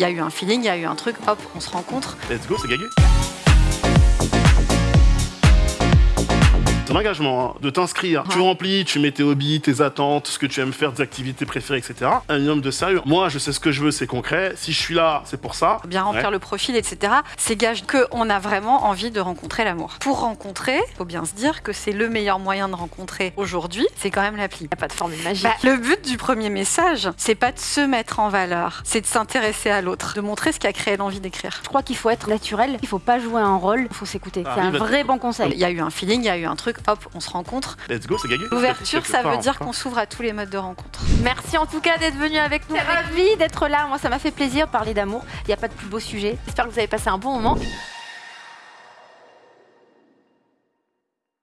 Il y a eu un feeling, il y a eu un truc, hop, on se rencontre. Let's go, c'est gagné. C'est un engagement hein, de t'inscrire. Tu remplis, tu mets tes hobbies, tes attentes, ce que tu aimes faire, tes activités préférées, etc. Un minimum de sérieux. Moi, je sais ce que je veux, c'est concret. Si je suis là, c'est pour ça. bien remplir Ouais. le profil, etc. C'est gage qu'on a vraiment envie de rencontrer l'amour. Pour rencontrer, faut bien se dire que c'est le meilleur moyen de rencontrer aujourd'hui, c'est quand même l'appli. Il n'y a pas de formule magique. Bah, le but du premier message, c'est pas de se mettre en valeur, c'est de s'intéresser à l'autre, de montrer ce qui a créé l'envie d'écrire. je crois qu'il faut être naturel, il faut pas jouer un rôle, il faut s'écouter. Ah, c'est un bah, vrai bon conseil. Il y a eu un feeling, il y a eu un truc, hop, on se rencontre. Let's go, c'est gagné. L'ouverture, ça veut dire enfin. qu'on s'ouvre à tous les modes de rencontre. Merci en tout cas d'être venu avec nous. Ravi d'être là. Moi, ça m'a fait plaisir de parler d'amour. Il n'y a pas de plus beau sujet. J'espère que vous avez passé un bon moment.